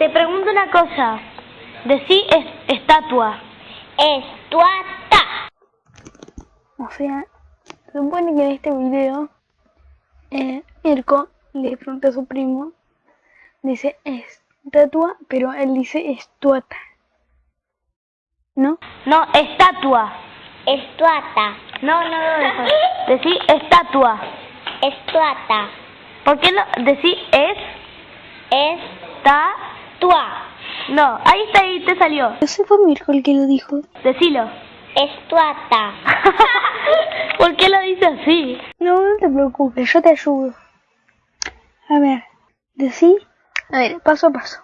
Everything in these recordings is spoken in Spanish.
Te pregunto una cosa. Decí es, estatua. Estuata. O sea, se supone que en este video eh, Mirko le pregunta a su primo, dice estatua, pero él dice estuata. ¿No? No, estatua. Estuata. No, no, no, no. Decí estatua. Estuata. ¿Por qué no? Decí es, Estatua. No, ahí está, ahí te salió. Ese fue Mirko el que lo dijo. Decilo. Estuata. ¿Por qué lo dice así? No, no te preocupes, yo te ayudo. A ver, decí, a ver, paso a paso.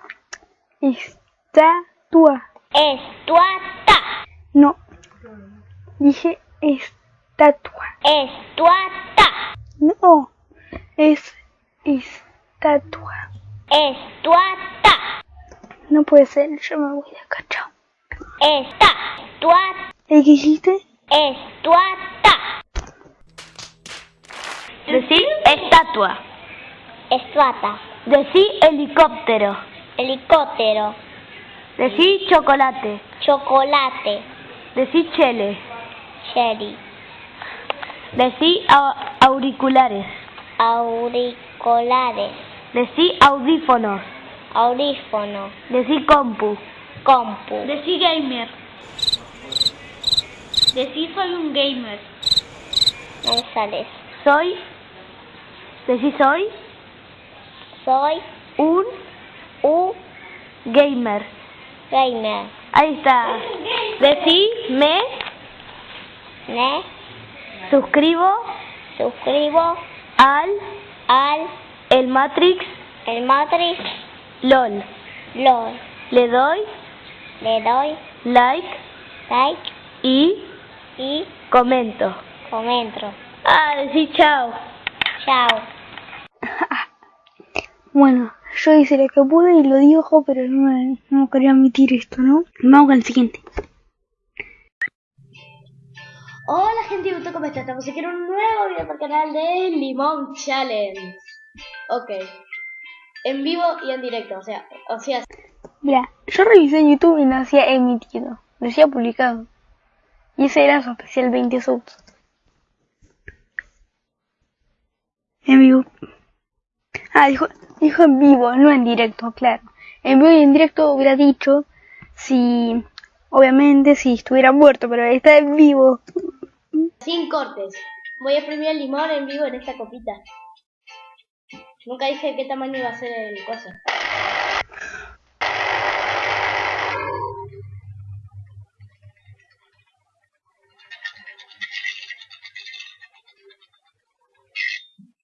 Estatua. Estuata. No, dije estatua. Estuata. No, es estatua. Estuata. No puede ser, yo me voy de acá, chao. ¿Y qué dijiste? Estuata. Decí estatua. Estuata. Decí helicóptero. Helicóptero. Decí chocolate. Chocolate. Decí chele. Cherry. Decí auriculares. Auriculares. Decí audífonos. Audífono. Decí compu. Compu. Decí gamer. Decí soy un gamer. González. Soy. Decí soy Soy un un gamer. gamer. Ahí está. Decí me Me suscribo suscribo al al el Matrix el Matrix LOL. LOL. Le doy Le doy like like y y comento. comento. Ah, decí chao. Chao. Bueno, yo hice lo que pude y lo dijo, pero no, no quería admitir esto, ¿no? Vamos con el siguiente. Hola gente de YouTube, ¿cómo están? Estamos aquí en un nuevo video para el canal de Limón Challenge. Ok. En vivo y en directo, o sea, o sea, Mira, yo revisé YouTube y no decía emitido, decía publicado. Y ese era su especial 20 subs. En vivo. Ah, dijo, dijo en vivo, no en directo, claro. En vivo y en directo hubiera dicho si, obviamente, si estuviera muerto, pero está en vivo. sin cortes. Voy a exprimir el limón en vivo en esta copita. Nunca dije qué tamaño iba a ser el coso.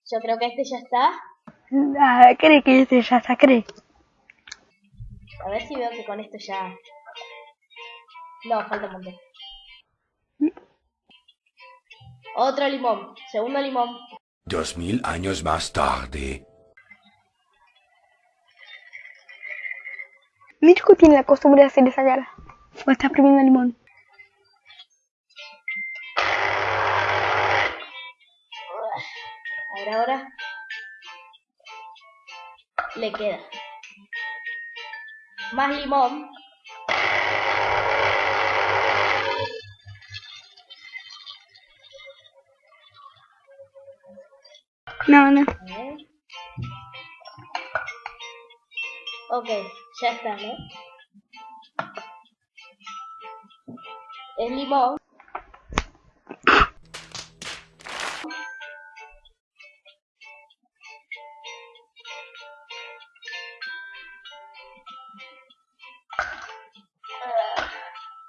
Yo creo que este ya está. Ah, cree que este ya está, cree. A ver si veo que con esto ya... No, falta un montón. Otro limón. Segundo limón. Dos mil años más tarde. Mirko tiene la costumbre de hacer esa cara. O está exprimiendo limón. A ver ahora. Le queda. Más limón. No, no. Ok, ya está, ¿no? Es limón.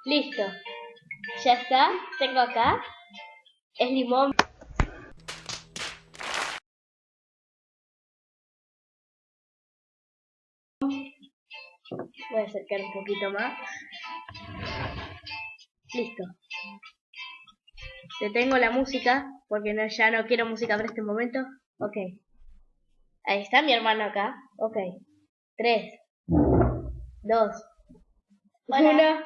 Listo. Ya está. Tengo acá. Es limón. Voy a acercar un poquito más. Listo. Detengo la música porque no, ya no quiero música para este momento. Ok. Ahí está mi hermano acá. Ok. Tres. Dos. Uno.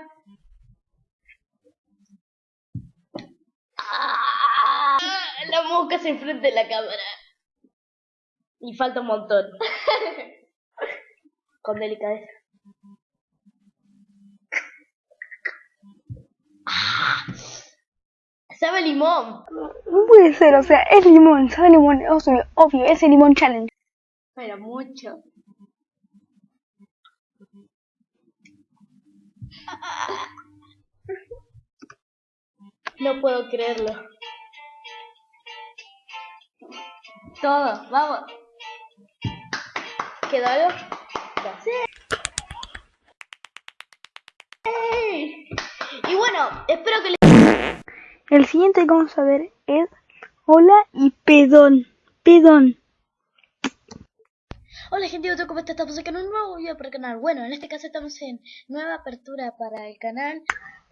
Ah, La mosca se enfrente de la cámara. Y falta un montón. Con delicadeza. Sabe limón. No puede ser, o sea, es limón, sabe limón, obvio, obvio, es el limón challenge. Pero mucho. No puedo creerlo. Todo, vamos. ¿Quedó algo? No. Y bueno, espero que les... El siguiente que vamos a ver es Hola y Pedón. Pedón. Hola gente YouTube, ¿cómo están? Estamos acá en un nuevo video para el canal. Bueno, en este caso estamos en nueva apertura para el canal.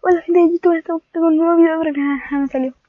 Hola gente de YouTube, estamos en un nuevo video para el canal. Ah, me salió.